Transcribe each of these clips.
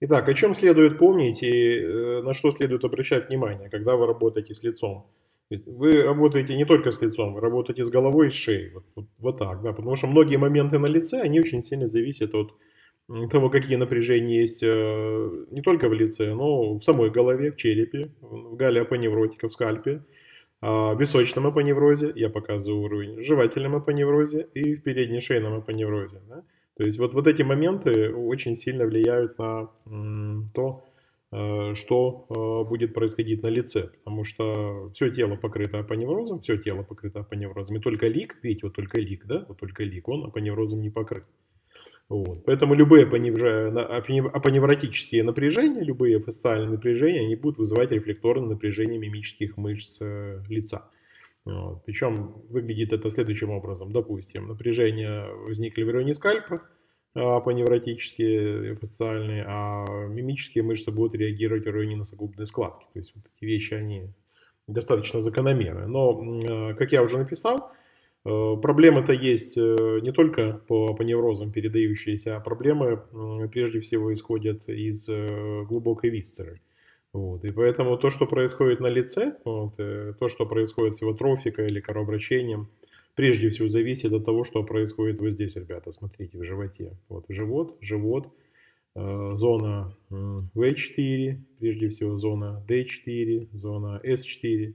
Итак, о чем следует помнить и э, на что следует обращать внимание, когда вы работаете с лицом? Вы работаете не только с лицом, вы работаете с головой и шеей. Вот, вот, вот так, да, потому что многие моменты на лице, они очень сильно зависят от того, какие напряжения есть э, не только в лице, но в самой голове, в черепе, в галеопоневротика, в скальпе, а, в височном апоневрозе, я показываю уровень, в жевательном апоневрозе и в передней шейном апоневрозе. Да? То есть вот, вот эти моменты очень сильно влияют на то, э, что э, будет происходить на лице, потому что все тело покрыто апоневрозом, все тело покрыто апоневрозом, и только лик, видите, вот только лик, да, вот только лик, он апоневрозом не покрыт. Вот. Поэтому любые апоневротические напряжения, любые фасциальные напряжения, они будут вызывать рефлекторное напряжение мимических мышц э, лица. Причем выглядит это следующим образом. Допустим, напряжение возникли в районе скальпа, апоневротические, фасциальные, а мимические мышцы будут реагировать в районе носогубной складки. То есть вот эти вещи, они достаточно закономерны. Но, э, как я уже написал, Э, проблемы-то есть э, не только по, по неврозам передающиеся, а проблемы прежде всего исходят из э, глубокой висцеры. Вот. И поэтому то, что происходит на лице, вот, то, что происходит с его трофикой или кровообращением, прежде всего зависит от того, что происходит вот здесь, ребята, смотрите, в животе. Вот живот, живот, зона В4, прежде всего зона D4, зона S4,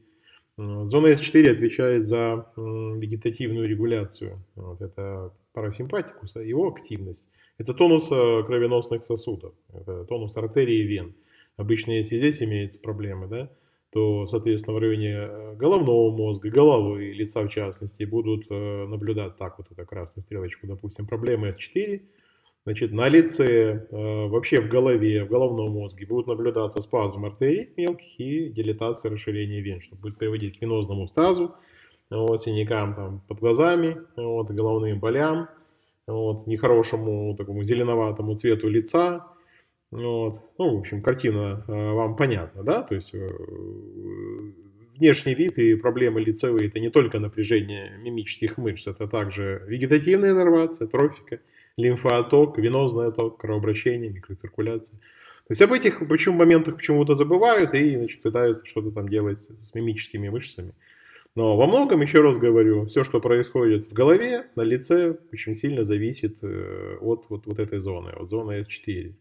Зона S4 отвечает за вегетативную регуляцию. Вот это парасимпатикуса, его активность. Это тонус э, кровеносных сосудов, это тонус артерии и вен. Обычно, если здесь имеются проблемы, да, то, соответственно, в районе э, головного мозга, головы, лица в частности, будут э, наблюдать так вот эту красную стрелочку, допустим, проблемы S4, Значит, на лице, э, вообще в голове, в головном мозге будут наблюдаться спазм артерий мелких и дилатация расширения вен, что будет приводить к венозному стазу, вот, синякам там, под глазами, вот, головным болям, вот, нехорошему такому зеленоватому цвету лица. Вот. Ну, в общем, картина э, вам понятна, да? То есть э, внешний вид и проблемы лицевые – это не только напряжение мимических мышц, это также вегетативная иннервация, трофика – лимфооток, венозный отток, кровообращение, микроциркуляция. То есть об этих почему моментах почему-то забывают и значит, пытаются что-то там делать с мимическими мышцами. Но во многом, еще раз говорю, все, что происходит в голове, на лице, очень сильно зависит э, от вот, вот этой зоны, от зоны S4.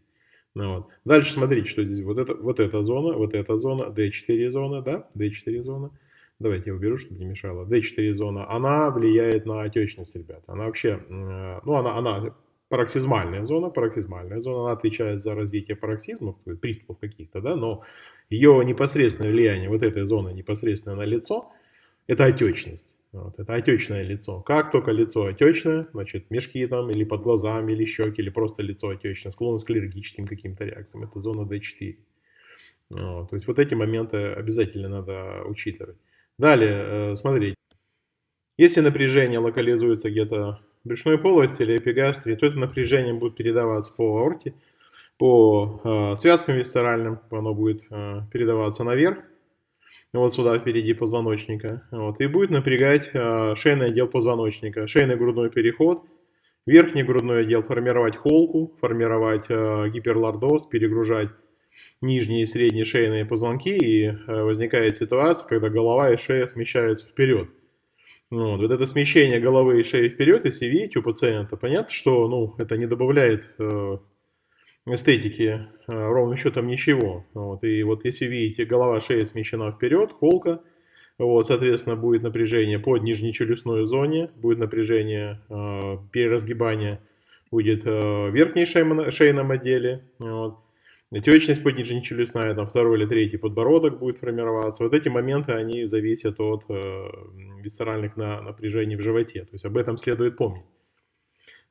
Ну, вот. Дальше смотрите, что здесь вот, это, вот эта зона, вот эта зона, D4 зона, да, D4 зона. Давайте я уберу, чтобы не мешало. D4 зона, она влияет на отечность, ребят. Она вообще, э, ну, она, она пароксизмальная зона, пароксизмальная зона, она отвечает за развитие пароксизмов, приступов каких-то, да, но ее непосредственное влияние, вот этой зоны непосредственно на лицо, это отечность. Вот, это отечное лицо. Как только лицо отечное, значит, мешки там, или под глазами, или щеки, или просто лицо отечное, склонность к аллергическим каким-то реакциям, это зона D4. Вот, то есть вот эти моменты обязательно надо учитывать. Далее, э, смотрите, если напряжение локализуется где-то брюшной полости или эпигастрии, то это напряжение будет передаваться по аорте, по э, связкам висцеральным, оно будет э, передаваться наверх, вот сюда впереди позвоночника, вот, и будет напрягать э, шейный отдел позвоночника, шейный грудной переход, верхний грудной отдел. Формировать холку, формировать э, гиперлордоз, перегружать нижние и средние шейные позвонки, и э, возникает ситуация, когда голова и шея смещаются вперед. Вот, вот это смещение головы и шеи вперед, если видите у пациента, понятно, что ну, это не добавляет эстетики э, ровным счетом ничего. Вот, и вот если видите, голова, шея смещена вперед, холка, вот, соответственно, будет напряжение под нижнечелюстной зоне, будет напряжение э, переразгибания, будет э, в верхней шейном отделе. Вот. Отечность поднижнечелюстная, там второй или третий подбородок будет формироваться. Вот эти моменты, они зависят от э, висцеральных на, напряжений в животе. То есть об этом следует помнить.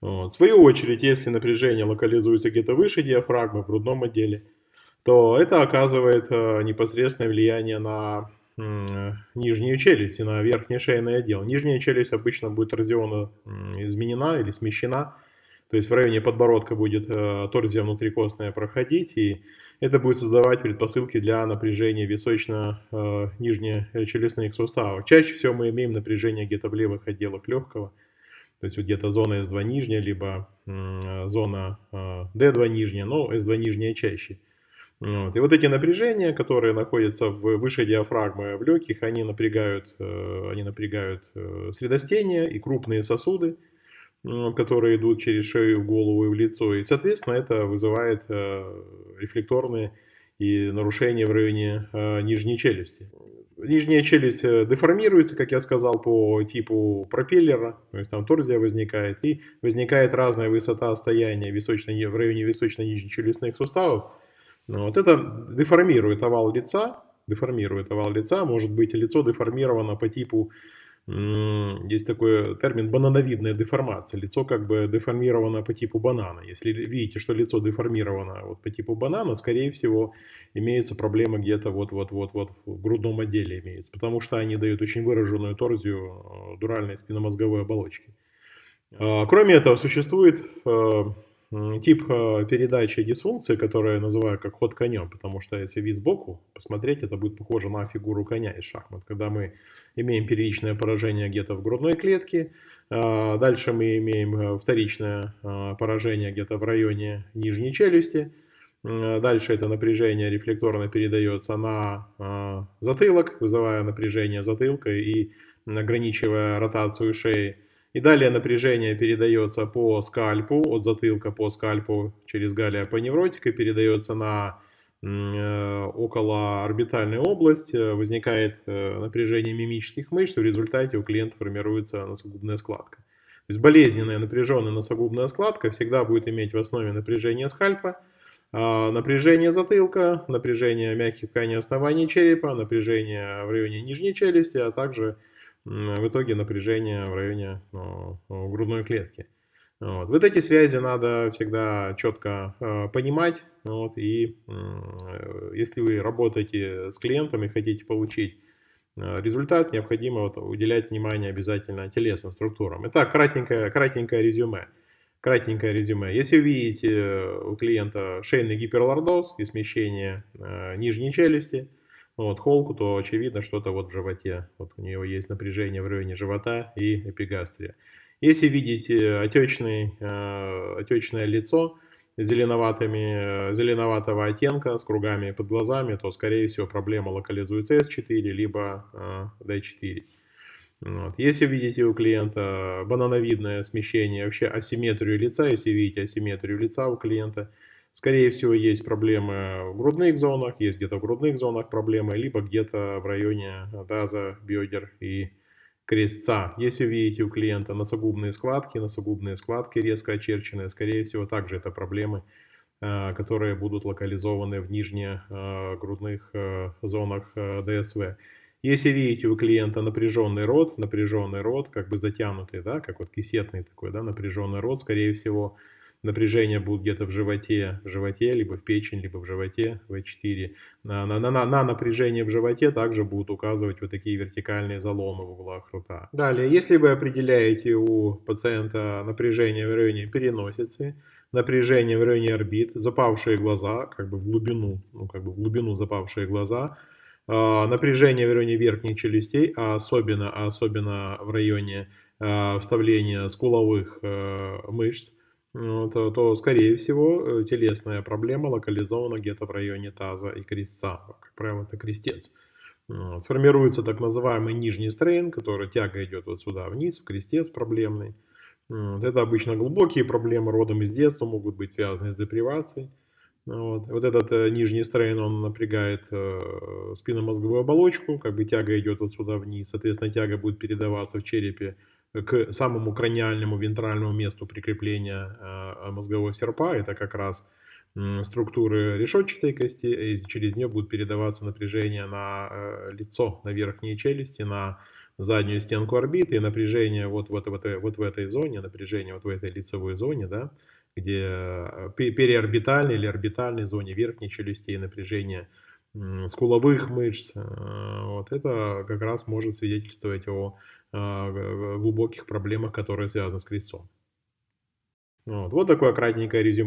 Вот. В свою очередь, если напряжение локализуется где-то выше диафрагмы, в грудном отделе, то это оказывает э, непосредственное влияние на э, нижнюю челюсть и на верхний шейный отдел. Нижняя челюсть обычно будет разъемно изменена или смещена то есть в районе подбородка будет э, торзия внутрикостная проходить, и это будет создавать предпосылки для напряжения височно-нижнечелюстных суставов. Чаще всего мы имеем напряжение где-то в левых отделах легкого, То есть вот где-то зона S2 нижняя, либо зона D2 нижняя, но S2 нижняя чаще. Вот. И вот эти напряжения, которые находятся в, выше диафрагмы в легких, они напрягают, э, они напрягают э, средостение и крупные сосуды, которые идут через шею, в голову и в лицо. И, соответственно, это вызывает э, рефлекторные и нарушения в районе нижней челюсти. Нижняя челюсть деформируется, как я сказал, по типу пропеллера, то есть там торзия возникает, и возникает разная высота стояния в районе височно-нижнечелюстных суставов, ну, вот это деформирует овал лица, деформирует овал лица, может быть лицо деформировано по типу, есть такой термин банановидная деформация, лицо как бы деформировано по типу банана. Если видите, что лицо деформировано вот по типу банана, скорее всего имеется проблема где-то вот-вот-вот-вот в грудном отделе имеется, потому что они дают очень выраженную торзию э, дуральной спинномозговой оболочки. А, кроме этого, существует э, тип э, передачи дисфункции, которую я называю как ход конем, потому что если вид сбоку посмотреть, это будет похоже на фигуру коня из шахмат, когда мы имеем первичное поражение где-то в грудной клетке, а, дальше мы имеем э, вторичное э, поражение где-то в районе нижней челюсти, дальше это напряжение рефлекторно передается на затылок, вызывая напряжение затылка и ограничивая ротацию шеи, и далее напряжение передается по скальпу, от затылка по скальпу через галия по невротика, передается на э, около орбитальную область, э, возникает э, напряжение мимических мышц, в результате у клиента формируется носогубная складка. То есть болезненная напряженная носогубная складка всегда будет иметь в основе напряжение скальпа, а напряжение затылка, напряжение мягких тканей основания черепа, напряжение в районе нижней челюсти, а также в итоге напряжение в районе ну, грудной клетки. Вот. Вот эти связи надо всегда четко э, понимать. Вот, и э, если вы работаете с клиентом и хотите получить э, результат, необходимо вот, уделять внимание обязательно телесным структурам. Итак, кратенькое, кратенькое резюме. Кратенькое резюме. Если вы видите у клиента шейный гиперлордоз и смещение э, нижней челюсти, вот, холку, то очевидно что-то вот в животе. Вот у него есть напряжение в районе живота и эпигастрия. Если видите отечный, э, отечное лицо зеленоватыми, э, зеленоватого оттенка с кругами под глазами, то, скорее всего, проблема локализуется S4, либо э, D4. Вот. Если видите у клиента банановидное смещение, вообще асимметрию лица, если видите асимметрию лица у клиента – Скорее всего, есть проблемы в грудных зонах, есть где-то в грудных зонах проблемы, либо где-то в районе таза, бедер и крестца. Если видите у клиента носогубные складки, носогубные складки резко очерченные, скорее всего, также это проблемы, э, которые будут локализованы в нижних э, грудных э, зонах ДСВ. Если видите у клиента напряженный рот, напряженный рот, как бы затянутый, да, как вот кисетный такой, да, напряженный рот, скорее всего, напряжение будет где-то в животе, в животе, либо в печень, либо в животе, В4. На, на, на, на напряжение в животе также будут указывать вот такие вертикальные заломы в углах рта. Далее, если вы определяете у пациента напряжение в районе переносицы, напряжение в районе орбит, запавшие глаза, как бы в глубину, ну как бы в глубину запавшие глаза, э, напряжение в районе верхних челюстей, а особенно, а особенно в районе э, вставления скуловых э, мышц, ну, то, скорее всего, э, телесная проблема локализована где-то в районе таза и крестца. Как правило, это крестец. Формируется так называемый нижний стрейн, который тяга идет вот сюда вниз, крестец проблемный. Это обычно глубокие проблемы родом из детства, могут быть связаны с депривацией. Вот, вот этот э, нижний стрейн, он напрягает э, спинномозговую оболочку, как бы тяга идет вот сюда вниз, соответственно, тяга будет передаваться в черепе к самому краниальному вентральному месту прикрепления э, мозгового серпа. Это как раз структуры решетчатой кости, и через нее будет передаваться напряжение на э, лицо, на верхние челюсти, на заднюю стенку орбиты, и напряжение вот, вот, вот, вот в этой зоне, напряжение вот в этой лицевой зоне, да, где э, периорбитальной или орбитальной зоне верхней челюсти напряжение скуловых мышц, вот это как раз может свидетельствовать о а, глубоких проблемах, которые связаны с крестцом. Вот, вот такое кратенькое резюме.